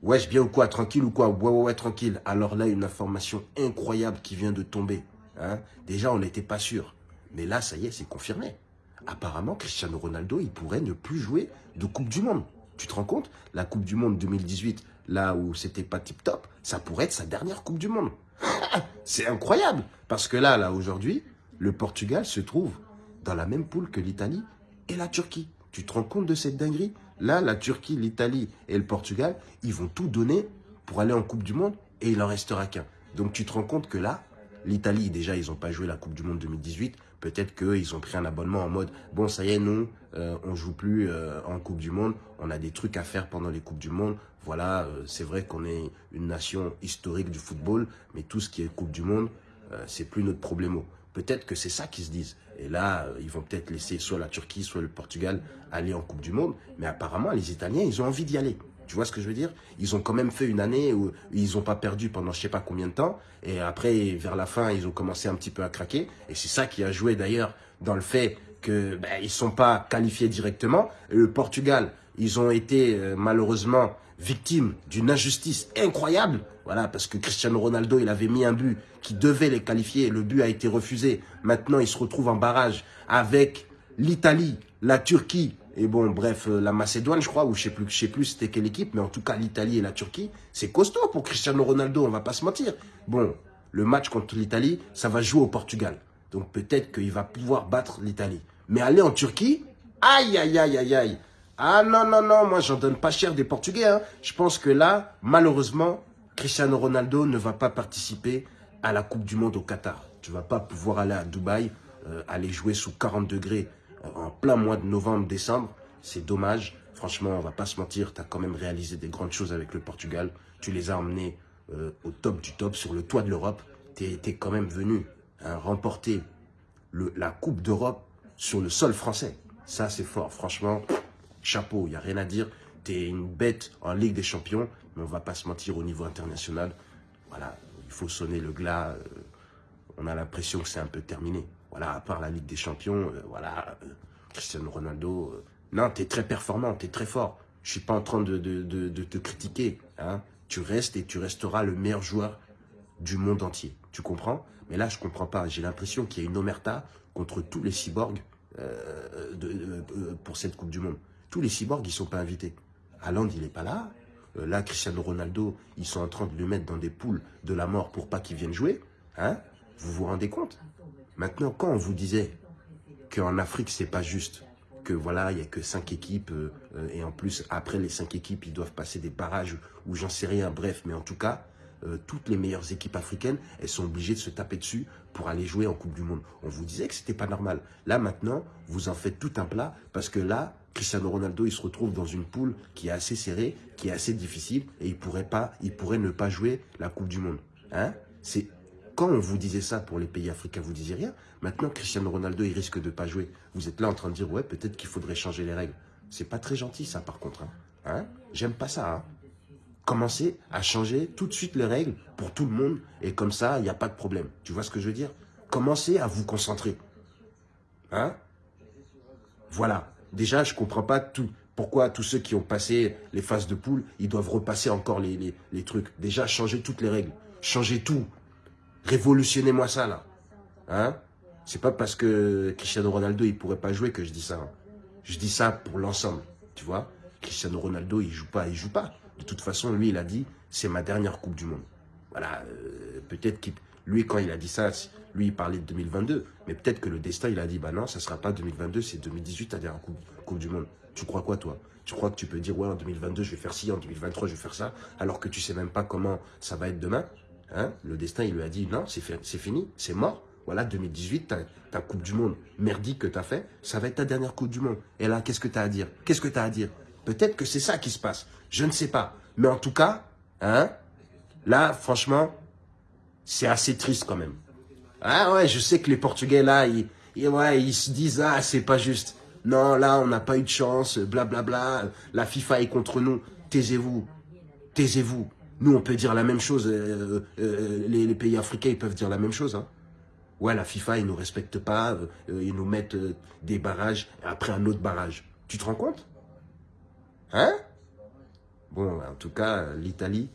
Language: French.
Wesh, bien ou quoi Tranquille ou quoi? Ouais, ouais, ouais, tranquille. Alors là, une information incroyable qui vient de tomber. Hein Déjà, on n'était pas sûr. Mais là, ça y est, c'est confirmé. Apparemment, Cristiano Ronaldo, il pourrait ne plus jouer de Coupe du Monde. Tu te rends compte? La Coupe du Monde 2018, là où c'était pas tip-top, ça pourrait être sa dernière Coupe du Monde. c'est incroyable Parce que là, là, aujourd'hui, le Portugal se trouve dans la même poule que l'Italie et la Turquie. Tu te rends compte de cette dinguerie? Là, la Turquie, l'Italie et le Portugal, ils vont tout donner pour aller en Coupe du Monde et il en restera qu'un. Donc tu te rends compte que là, l'Italie, déjà, ils n'ont pas joué la Coupe du Monde 2018. Peut-être qu'ils ont pris un abonnement en mode, bon, ça y est, non, euh, on joue plus euh, en Coupe du Monde. On a des trucs à faire pendant les Coupes du Monde. Voilà, euh, c'est vrai qu'on est une nation historique du football, mais tout ce qui est Coupe du Monde, c'est plus notre problème. Peut-être que c'est ça qu'ils se disent. Et là, euh, ils vont peut-être laisser soit la Turquie, soit le Portugal aller en Coupe du Monde. Mais apparemment, les Italiens, ils ont envie d'y aller. Tu vois ce que je veux dire? Ils ont quand même fait une année où ils n'ont pas perdu pendant je sais pas combien de temps. Et après, vers la fin, ils ont commencé un petit peu à craquer. Et c'est ça qui a joué d'ailleurs dans le fait qu'ils ben, ne sont pas qualifiés directement. le Portugal, ils ont été euh, malheureusement victimes d'une injustice incroyable. Voilà, parce que Cristiano Ronaldo, il avait mis un but qui devait les qualifier. Le but a été refusé. Maintenant, ils se retrouvent en barrage avec l'Italie, la Turquie et bon, bref, euh, la Macédoine, je crois, ou je sais plus, je sais plus c'était quelle équipe, mais en tout cas, l'Italie et la Turquie, c'est costaud pour Cristiano Ronaldo, on va pas se mentir. Bon, le match contre l'Italie, ça va jouer au Portugal. Donc peut-être qu'il va pouvoir battre l'Italie. Mais aller en Turquie, aïe, aïe, aïe, aïe, aïe. Ah non, non, non, moi j'en donne pas cher des Portugais. Hein. Je pense que là, malheureusement, Cristiano Ronaldo ne va pas participer à la Coupe du Monde au Qatar. Tu vas pas pouvoir aller à Dubaï, euh, aller jouer sous 40 degrés euh, en plein mois de novembre, décembre. C'est dommage. Franchement, on va pas se mentir, tu as quand même réalisé des grandes choses avec le Portugal. Tu les as emmenés euh, au top du top, sur le toit de l'Europe. Tu es, quand même venu hein, remporter la Coupe d'Europe sur le sol français. Ça, c'est fort. Franchement, chapeau, il n'y a rien à dire. Tu es une bête en Ligue des Champions, mais on va pas se mentir au niveau international. Voilà, il faut sonner le glas. Euh, on a l'impression que c'est un peu terminé. Voilà, à part la Ligue des Champions, euh, voilà, euh, Cristiano Ronaldo. non, tu es très performant, tu es très fort. Je suis pas en train de, te critiquer. Hein. Tu restes et tu resteras le meilleur joueur du monde entier. Tu comprends? Mais là, je comprends pas. J'ai l'impression qu'il y a une omerta contre tous les cyborgs pour cette Coupe du Monde. Tous les cyborgs, ils sont pas invités. Haaland, il n'est pas là. Euh, là, Cristiano Ronaldo, ils sont en train de le mettre dans des poules de la mort pour pas qu'il vienne jouer. Hein Vous vous rendez compte? Maintenant, quand on vous disait qu'en Afrique, c'est pas juste, que voilà, il n'y a que cinq équipes, euh, euh, et en plus, après les cinq équipes, ils doivent passer des barrages, ou j'en sais rien, bref, mais en tout cas, toutes les meilleures équipes africaines, elles sont obligées de se taper dessus pour aller jouer en Coupe du Monde. On vous disait que c'était pas normal. Là, maintenant, vous en faites tout un plat, parce que là, Cristiano Ronaldo, il se retrouve dans une poule qui est assez serrée, qui est assez difficile, et il pourrait pas, il pourrait ne pas jouer la Coupe du Monde. Hein? C'est quand on vous disait ça pour les pays africains, vous disiez rien. Maintenant, Cristiano Ronaldo, il risque de ne pas jouer. Vous êtes là en train de dire, ouais, peut-être qu'il faudrait changer les règles. C'est pas très gentil, ça, par contre. Hein, hein? J'aime pas ça. Hein Commencez à changer tout de suite les règles pour tout le monde, et comme ça, il n'y a pas de problème. Tu vois ce que je veux dire? Commencez à vous concentrer. Hein? Voilà. Déjà, je ne comprends pas tout, pourquoi tous ceux qui ont passé les phases de poule, ils doivent repasser encore les, trucs? Déjà, changez toutes les règles. Changez tout. Révolutionnez-moi ça, là. Hein? C'est pas parce que Cristiano Ronaldo, il pourrait pas jouer que je dis ça. Hein. Je dis ça pour l'ensemble, tu vois? Cristiano Ronaldo, il joue pas, il joue pas. De toute façon, lui, il a dit, c'est ma dernière Coupe du Monde. Voilà, euh, peut-être qu'il... Lui, quand il a dit ça, lui, il parlait de 2022. Mais peut-être que le destin, il a dit, bah non, ça sera pas 2022, c'est 2018, à dernière coupe, coupe du Monde. Tu crois quoi, toi? Tu crois que tu peux dire, ouais, en 2022, je vais faire ci, en 2023, je vais faire ça, alors que tu sais même pas comment ça va être demain? Hein? Le destin, il lui a dit, non, c'est fini, c'est mort. Voilà, 2018, ta, Coupe du Monde merdique que tu as fait, ça va être ta dernière Coupe du Monde. Et là, qu'est-ce que tu as à dire? Qu'est-ce que tu as à dire? Peut-être que c'est ça qui se passe. Je ne sais pas. Mais en tout cas, hein, là, franchement, c'est assez triste quand même. Ah ouais, je sais que les Portugais là, ils, ouais, ils se disent ah c'est pas juste. Non, là on n'a pas eu de chance, blablabla. Bla, bla, la FIFA est contre nous. Taisez-vous, taisez-vous. Nous on peut dire la même chose. Euh, euh, les, pays africains ils peuvent dire la même chose. Hein. Ouais, la FIFA ils nous respectent pas, euh, ils nous mettent des barrages après un autre barrage. Tu te rends compte? Hein? Bon, en tout cas, euh, l'Italie,